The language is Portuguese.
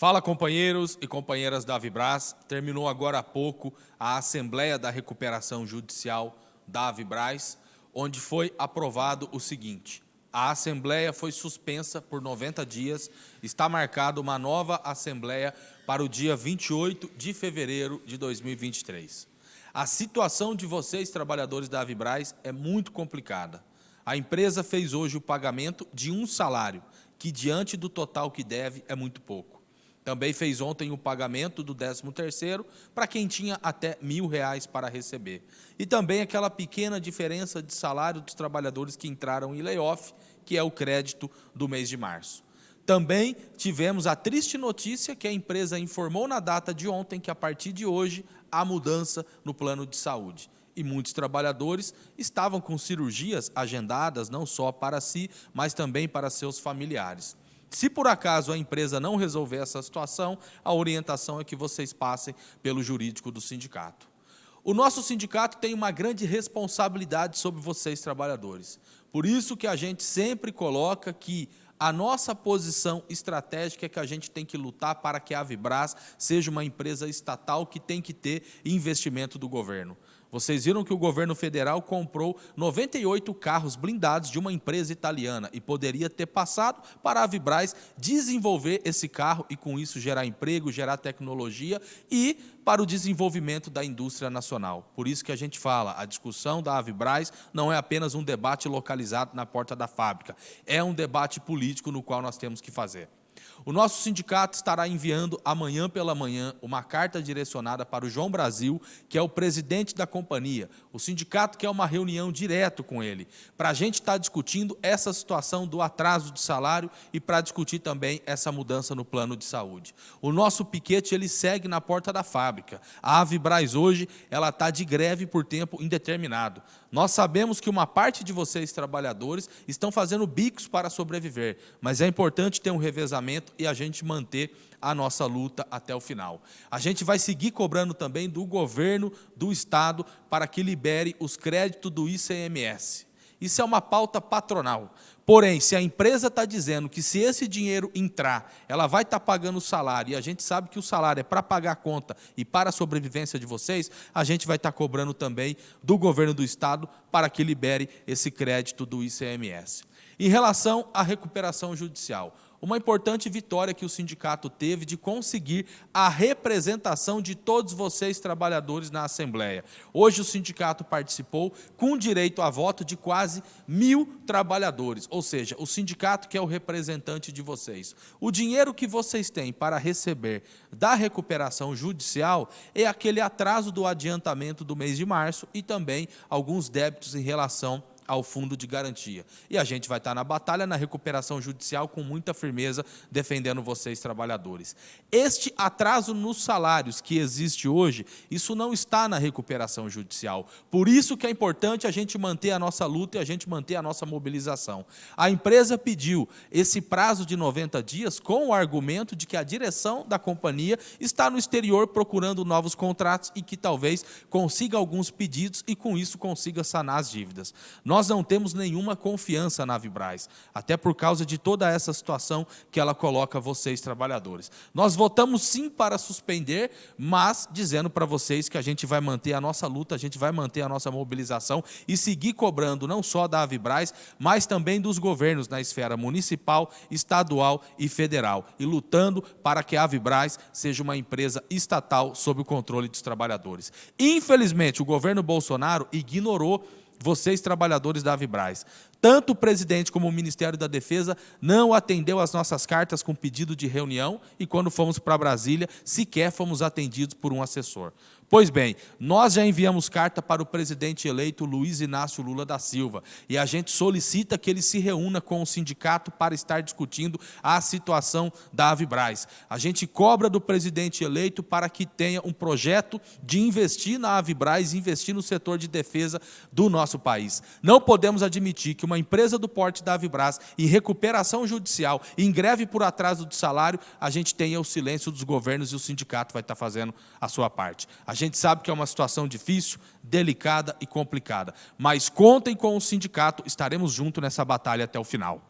Fala, companheiros e companheiras da Avibras. Terminou agora há pouco a Assembleia da Recuperação Judicial da Avibras, onde foi aprovado o seguinte. A Assembleia foi suspensa por 90 dias. Está marcada uma nova Assembleia para o dia 28 de fevereiro de 2023. A situação de vocês, trabalhadores da Avibraz, é muito complicada. A empresa fez hoje o pagamento de um salário, que diante do total que deve é muito pouco. Também fez ontem o pagamento do 13º para quem tinha até mil reais para receber. E também aquela pequena diferença de salário dos trabalhadores que entraram em layoff, que é o crédito do mês de março. Também tivemos a triste notícia que a empresa informou na data de ontem que a partir de hoje há mudança no plano de saúde e muitos trabalhadores estavam com cirurgias agendadas não só para si, mas também para seus familiares. Se por acaso a empresa não resolver essa situação, a orientação é que vocês passem pelo jurídico do sindicato. O nosso sindicato tem uma grande responsabilidade sobre vocês, trabalhadores. Por isso que a gente sempre coloca que a nossa posição estratégica é que a gente tem que lutar para que a Vibras seja uma empresa estatal que tem que ter investimento do governo. Vocês viram que o governo federal comprou 98 carros blindados de uma empresa italiana e poderia ter passado para a Vibraz desenvolver esse carro e com isso gerar emprego, gerar tecnologia e para o desenvolvimento da indústria nacional. Por isso que a gente fala, a discussão da Avibraz não é apenas um debate localizado na porta da fábrica, é um debate político no qual nós temos que fazer. O nosso sindicato estará enviando amanhã pela manhã uma carta direcionada para o João Brasil, que é o presidente da companhia. O sindicato quer uma reunião direto com ele, para a gente estar discutindo essa situação do atraso de salário e para discutir também essa mudança no plano de saúde. O nosso piquete ele segue na porta da fábrica. A Avibraz hoje ela está de greve por tempo indeterminado. Nós sabemos que uma parte de vocês, trabalhadores, estão fazendo bicos para sobreviver, mas é importante ter um revezamento e a gente manter a nossa luta até o final. A gente vai seguir cobrando também do governo do Estado para que libere os créditos do ICMS. Isso é uma pauta patronal. Porém, se a empresa está dizendo que se esse dinheiro entrar, ela vai estar tá pagando o salário, e a gente sabe que o salário é para pagar a conta e para a sobrevivência de vocês, a gente vai estar tá cobrando também do governo do Estado para que libere esse crédito do ICMS. Em relação à recuperação judicial, uma importante vitória que o sindicato teve de conseguir a representação de todos vocês, trabalhadores, na Assembleia. Hoje o sindicato participou com direito a voto de quase mil trabalhadores, ou seja, o sindicato que é o representante de vocês. O dinheiro que vocês têm para receber da recuperação judicial é aquele atraso do adiantamento do mês de março e também alguns débitos em relação ao fundo de garantia. E a gente vai estar na batalha, na recuperação judicial, com muita firmeza, defendendo vocês, trabalhadores. Este atraso nos salários que existe hoje, isso não está na recuperação judicial. Por isso que é importante a gente manter a nossa luta e a gente manter a nossa mobilização. A empresa pediu esse prazo de 90 dias com o argumento de que a direção da companhia está no exterior procurando novos contratos e que talvez consiga alguns pedidos e com isso consiga sanar as dívidas. Nós nós não temos nenhuma confiança na Vibraz, até por causa de toda essa situação que ela coloca vocês, trabalhadores. Nós votamos sim para suspender, mas dizendo para vocês que a gente vai manter a nossa luta, a gente vai manter a nossa mobilização e seguir cobrando não só da Avibraz, mas também dos governos na esfera municipal, estadual e federal, e lutando para que a Avibraz seja uma empresa estatal sob o controle dos trabalhadores. Infelizmente, o governo Bolsonaro ignorou vocês trabalhadores da Avibraz. Tanto o presidente como o Ministério da Defesa não atendeu as nossas cartas com pedido de reunião e quando fomos para Brasília, sequer fomos atendidos por um assessor. Pois bem, nós já enviamos carta para o presidente eleito Luiz Inácio Lula da Silva e a gente solicita que ele se reúna com o sindicato para estar discutindo a situação da Avibraz. A gente cobra do presidente eleito para que tenha um projeto de investir na Avibraz, investir no setor de defesa do nosso país. Não podemos admitir que uma empresa do porte da Avibraz, em recuperação judicial, em greve por atraso de salário, a gente tenha o silêncio dos governos e o sindicato vai estar fazendo a sua parte. A gente sabe que é uma situação difícil, delicada e complicada, mas contem com o sindicato, estaremos juntos nessa batalha até o final.